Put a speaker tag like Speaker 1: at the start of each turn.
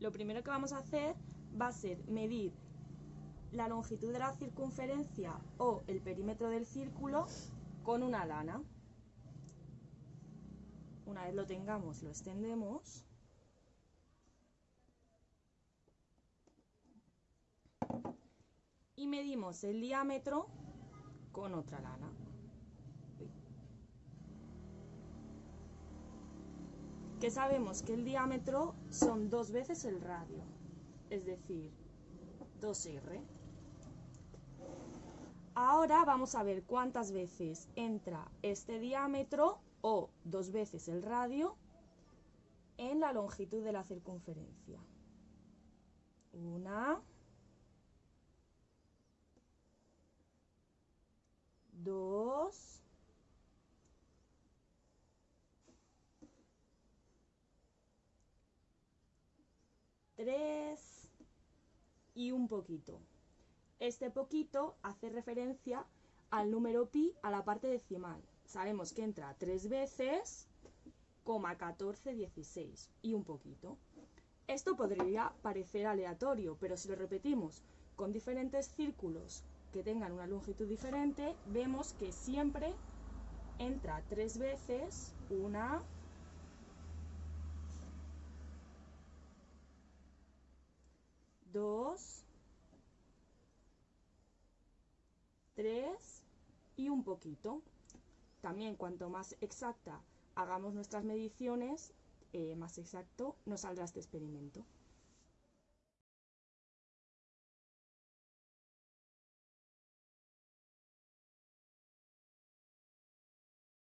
Speaker 1: Lo primero que vamos a hacer va a ser medir la longitud de la circunferencia o el perímetro del círculo con una lana. Una vez lo tengamos, lo extendemos. Y medimos el diámetro con otra lana. Que sabemos que el diámetro son dos veces el radio, es decir, 2r. Ahora vamos a ver cuántas veces entra este diámetro o dos veces el radio en la longitud de la circunferencia. Una, dos, tres y un poquito. Este poquito hace referencia al número pi a la parte decimal. Sabemos que entra tres veces, coma 14, 16 y un poquito. Esto podría parecer aleatorio, pero si lo repetimos con diferentes círculos que tengan una longitud diferente, vemos que siempre entra tres veces, una, dos, tres y un poquito. También cuanto más exacta hagamos nuestras mediciones, eh, más exacto nos saldrá este experimento.